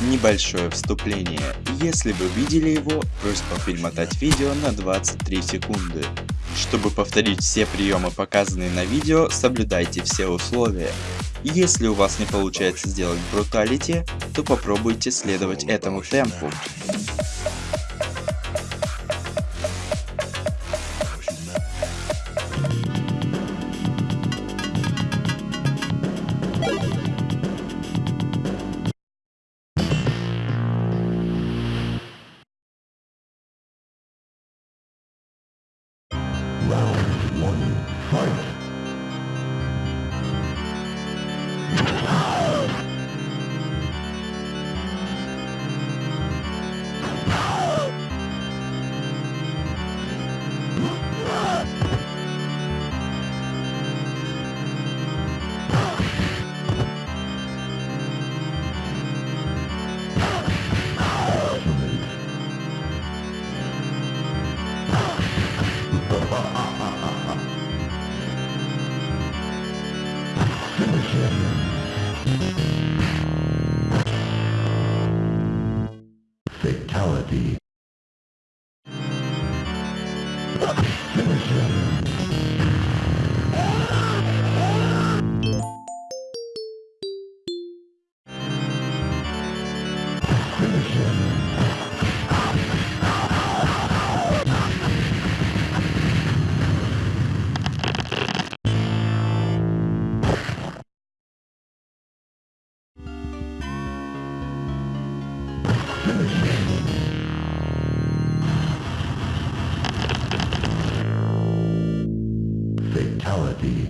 Небольшое вступление. Если вы видели его, просьба перемотать видео на 23 секунды. Чтобы повторить все приемы показанные на видео, соблюдайте все условия. Если у вас не получается сделать бруталити, то попробуйте следовать этому темпу. Round one, fight! Fatality. Finish him. Fatality.